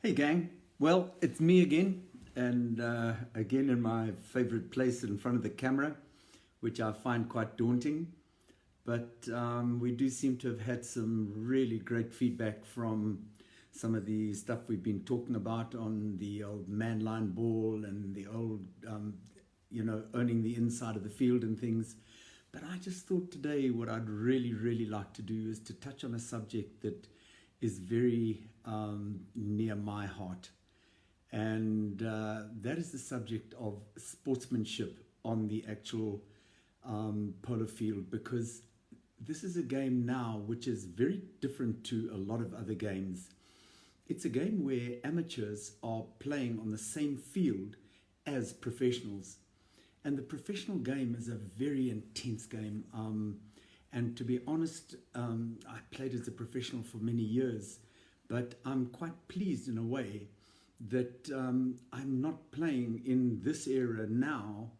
Hey, gang. Well, it's me again, and uh, again in my favorite place in front of the camera, which I find quite daunting. But um, we do seem to have had some really great feedback from some of the stuff we've been talking about on the old man line ball and the old, um, you know, owning the inside of the field and things. But I just thought today what I'd really, really like to do is to touch on a subject that is very um, near my heart. And uh, that is the subject of sportsmanship on the actual um, polo field because this is a game now which is very different to a lot of other games. It's a game where amateurs are playing on the same field as professionals. And the professional game is a very intense game. Um, and to be honest, um, I played as a professional for many years, but I'm quite pleased in a way that um, I'm not playing in this era now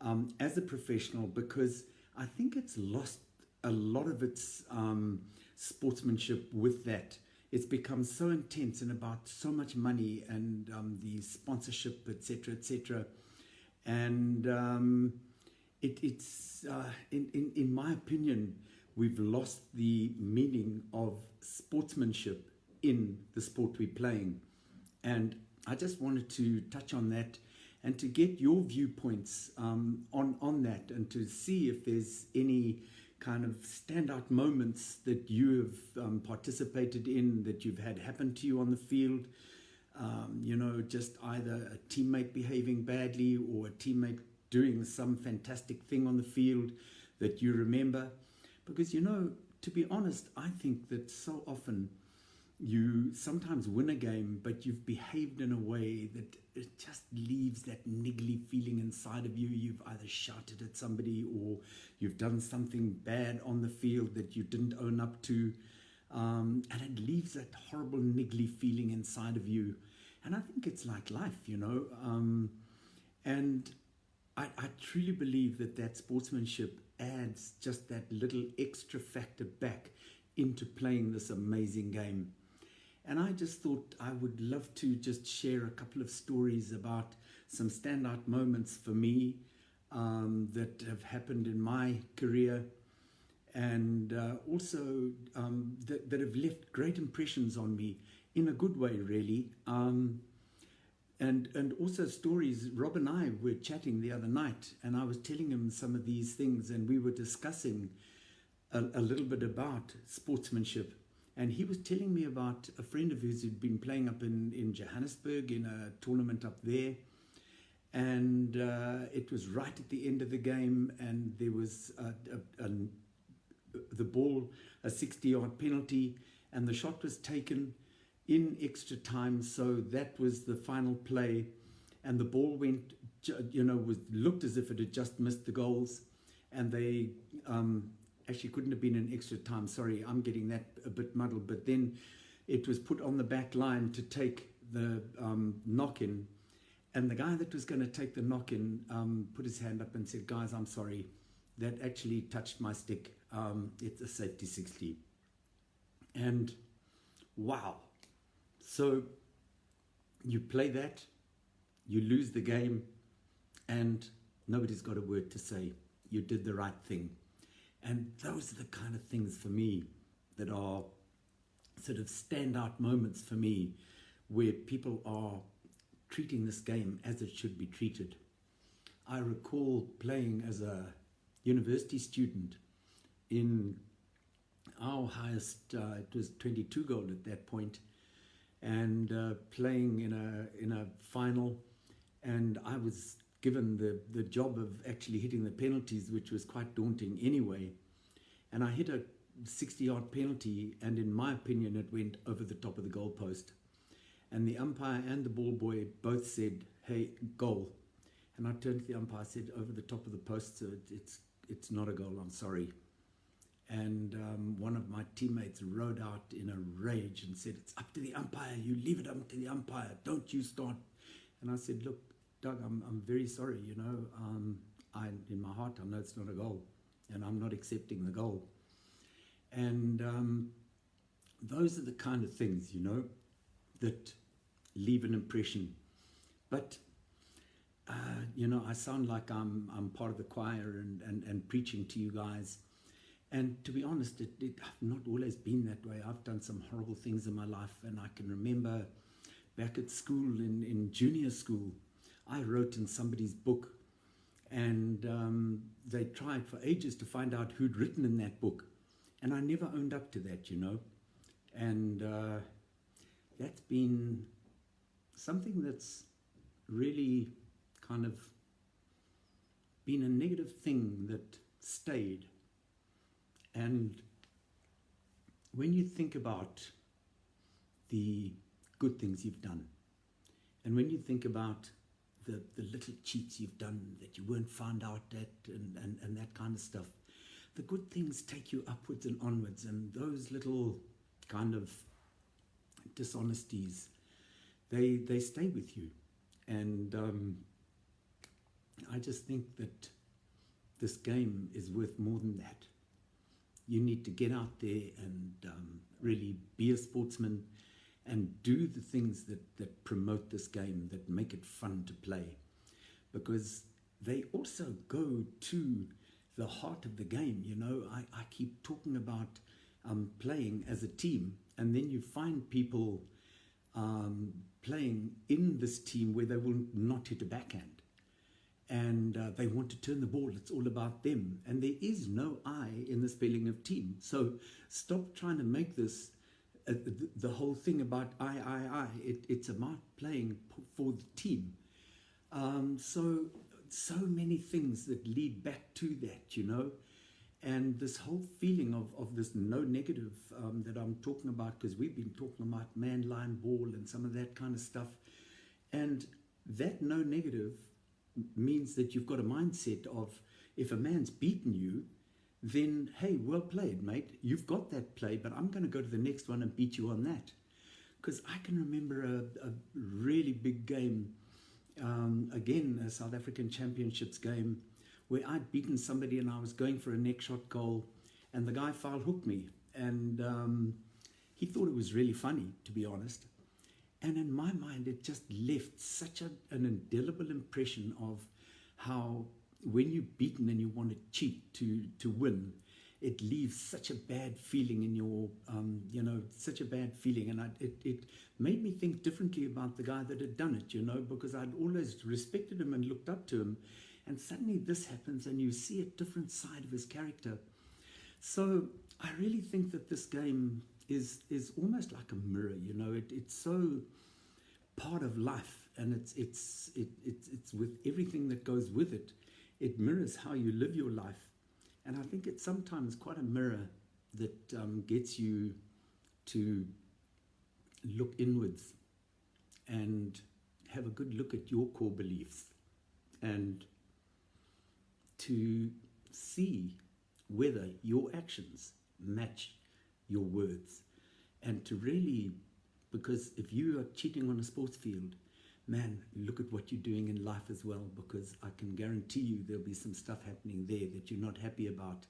um, as a professional because I think it's lost a lot of its um, sportsmanship with that. It's become so intense and about so much money and um, the sponsorship, etc., etc. And um, it, it's, uh, in, in, in my opinion, we've lost the meaning of sportsmanship in the sport we're playing. And I just wanted to touch on that and to get your viewpoints um, on, on that and to see if there's any kind of standout moments that you have um, participated in, that you've had happen to you on the field. Um, you know, just either a teammate behaving badly or a teammate doing some fantastic thing on the field that you remember. Because, you know, to be honest, I think that so often you sometimes win a game, but you've behaved in a way that it just leaves that niggly feeling inside of you. You've either shouted at somebody or you've done something bad on the field that you didn't own up to. Um, and it leaves that horrible niggly feeling inside of you. And I think it's like life, you know. Um, and I, I truly believe that that sportsmanship adds just that little extra factor back into playing this amazing game. And I just thought I would love to just share a couple of stories about some standout moments for me um, that have happened in my career and uh, also um, that, that have left great impressions on me in a good way, really. Um, and and also stories rob and i were chatting the other night and i was telling him some of these things and we were discussing a, a little bit about sportsmanship and he was telling me about a friend of his who'd been playing up in in johannesburg in a tournament up there and uh, it was right at the end of the game and there was a, a, a, the ball a 60 yard penalty and the shot was taken in extra time. So that was the final play. And the ball went, you know, was looked as if it had just missed the goals. And they um, actually couldn't have been an extra time. Sorry, I'm getting that a bit muddled. But then it was put on the back line to take the um, knock in. And the guy that was going to take the knock in um, put his hand up and said, Guys, I'm sorry. That actually touched my stick. Um, it's a safety 60. And wow, so you play that, you lose the game, and nobody's got a word to say. You did the right thing. And those are the kind of things for me that are sort of standout moments for me where people are treating this game as it should be treated. I recall playing as a university student in our highest, uh, it was 22 goal at that point, and uh, playing in a in a final, and I was given the the job of actually hitting the penalties, which was quite daunting anyway. And I hit a 60 yard penalty, and in my opinion, it went over the top of the goalpost. And the umpire and the ball boy both said, "Hey, goal." And I turned to the umpire, and said, "Over the top of the post, so it's it's not a goal. I'm sorry." And um, one of my teammates rode out in a rage and said, It's up to the umpire. You leave it up to the umpire. Don't you start. And I said, Look, Doug, I'm, I'm very sorry. You know, um, I, in my heart, I know it's not a goal. And I'm not accepting the goal. And um, those are the kind of things, you know, that leave an impression. But uh, you know, I sound like I'm I'm part of the choir and, and, and preaching to you guys. And to be honest, it, it, I've not always been that way. I've done some horrible things in my life, and I can remember back at school in, in junior school, I wrote in somebody's book, and um, they tried for ages to find out who'd written in that book, and I never owned up to that, you know, and uh, that's been something that's really kind of been a negative thing that stayed. And when you think about the good things you've done, and when you think about the, the little cheats you've done that you weren't found out at and, and, and that kind of stuff, the good things take you upwards and onwards, and those little kind of dishonesties, they, they stay with you. And um, I just think that this game is worth more than that. You need to get out there and um, really be a sportsman and do the things that, that promote this game, that make it fun to play. Because they also go to the heart of the game. You know, I, I keep talking about um, playing as a team, and then you find people um, playing in this team where they will not hit a backhand and uh, they want to turn the ball. It's all about them. And there is no I in the spelling of team. So stop trying to make this uh, the, the, whole thing about I, I, I. It, it's about playing for the team. Um, so, so many things that lead back to that, you know. And this whole feeling of, of this no negative um, that I'm talking about, because we've been talking about man, line, ball, and some of that kind of stuff. And that no negative means that you've got a mindset of if a man's beaten you, then hey, well played, mate. You've got that play, but I'm going to go to the next one and beat you on that. Because I can remember a, a really big game, um, again, a South African Championships game, where I'd beaten somebody and I was going for a neck shot goal, and the guy foul hooked me. And um, he thought it was really funny, to be honest. And in my mind, it just left such a, an indelible impression of how when you're beaten and you want to cheat to, to win, it leaves such a bad feeling in your, um, you know, such a bad feeling. And I, it, it made me think differently about the guy that had done it, you know, because I'd always respected him and looked up to him. And suddenly this happens and you see a different side of his character. So I really think that this game is is almost like a mirror. You know, it, it's so part of life, and it's it's it, it's it's with everything that goes with it. It mirrors how you live your life, and I think it's sometimes quite a mirror that um, gets you to look inwards and have a good look at your core beliefs and to see whether your actions match your words. And to really because if you are cheating on a sports field man look at what you're doing in life as well because i can guarantee you there'll be some stuff happening there that you're not happy about.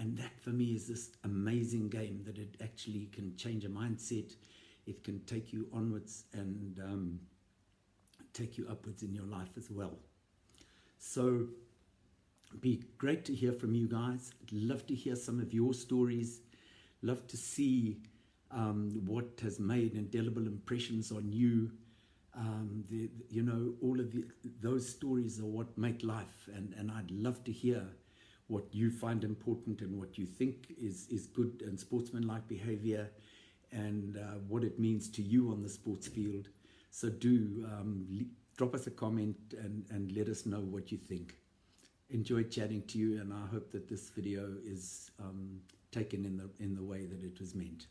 And that for me is this amazing game that it actually can change a mindset. It can take you onwards and um, take you upwards in your life as well. So be great to hear from you guys. I'd love to hear some of your stories. Love to see um, what has made indelible impressions on you. Um, the, you know, all of the, those stories are what make life, and, and I'd love to hear what you find important and what you think is, is good and sportsmanlike behavior and uh, what it means to you on the sports field. So do um, drop us a comment and, and let us know what you think. Enjoyed chatting to you, and I hope that this video is um, taken in the, in the way that it was meant.